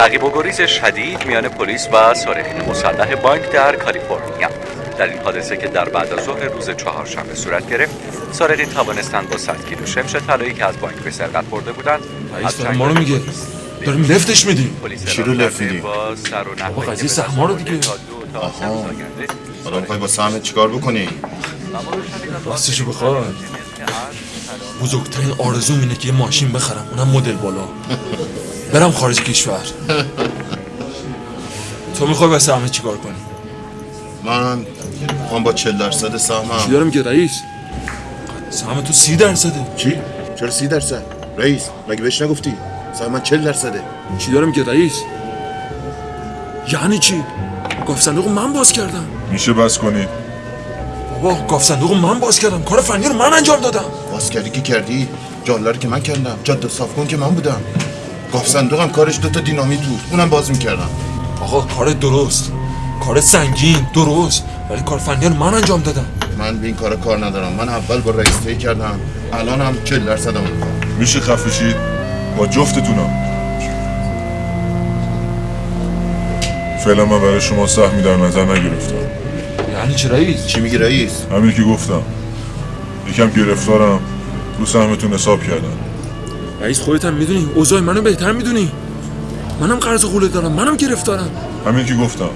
تعقیب و گریز شدید میان پلیس و سارقین مسلح بانک در کالیفرنیا. در این حادثه که در بعد از ظهر روز چهارشنبه صورت گرفت سارقین توانستند با 100 کیلو شمش طلایی که از بانک به سرقت برده بودند رئیس داره ما رو میگه. داریم لفتش میدیم. چی رو لفت کرده میدی؟ با سر و نخ بابا قضیه سهما رو دیگه. آینده حالا می‌خوای با سهمت چیکار بکنی؟ راستشو بخوای بزرگترین آرزوم اینه که یه ماشین بخرم اونم مدل بالا. برم خارج کشور. تو می‌خوای واسه همه چیکار کنی؟ من می‌خوام با 40 درصد چی سهمم دارم که رئیس؟ سهم تو سی درصده. چی؟ چرا 30 درصد؟ رئیس مگه بهش نگفتی؟ سهم من 40 درصده. چی دارم که رئیس؟ یعنی چی؟ گاف صندوق من باز کردم. میشه بس کنید بابا گاف صندوق من باز کردم. کار فنی رو من انجام دادم. باز کردی که کردی. جاله که من کردم. جاده صاف کن که من بودم. گاف صندوقم کارش دوتا دینامیت بود. اونم باز می‌کردم. آقا کار درست. کار سنگین درست. ولی کار فنی رو من انجام دادم. من به این کارا کار ندارم. من اول با رئیس طی کردم. الان هم 40 درصدم میشه خفشید با جفتتونم. فعلا من برای شما سهمی در نظر نگرفتم. یعنی چی رئیس؟ چی میگی رئیس؟ همین که گفتم. یکم گرفتارم. رو سهمتون حساب کردم. رئیس خودت هم می‌دونی. اوضاع منو بهتر می‌دونی. منم قرض قوله دارم. منم گرفتارم. همین که گفتم.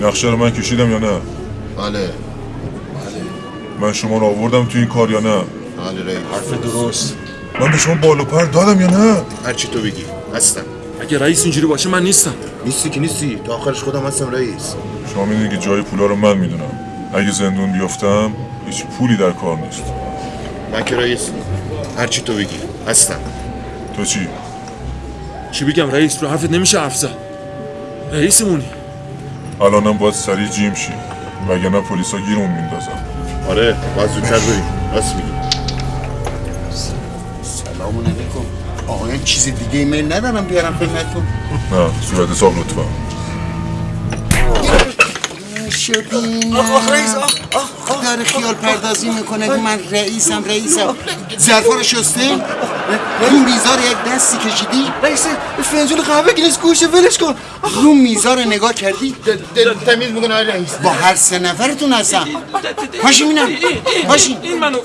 نقشه رو من کشیدم یا نه؟ بله. من شما رو آوردم تو این کار یا نه؟ بله رئیس. حرف درست. من به شما بالو پر دادم یا نه؟ هرچی تو بگی. هستم. اگه رئیس اینجوری باشه من نیستم. نیستی که نیستی. تا آخرش خودم هستم رئیس. شما می‌دونید که جای پولا رو من می‌دونم. اگه زندون بیفتم هیچ پولی در کار نیست. من که رئیس. هرچی تو بگی. هستم. تو چی؟ چی بگم رئیس؟ رو حرفت نمیشه حرف زد. رئیسمونی. الانم باید سریع جیم شی. وگرنه پلیسا گیرمون میندازن. آره باید زودتر بریم. راست میگی. سلام علیکم آقایان چیز دیگه ایمیل ندارم بیارم خدمتتون. نه صورت حساب لطفا. شدیم آقا رئیس داره خیال پردازی می‌کنه که من رئیسم رئیسم. ظرفا رو شسته؟ رو میزار یک دستی کشیدی؟ رئیس فنجون قهوه گیرش گوشه ولش کن. رو میزار رو نگاه کردی؟ تمیز می‌کنه رئیس. با هر سه نفرتون هستم. باشی مینم. باشی این منو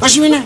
باشی مینم.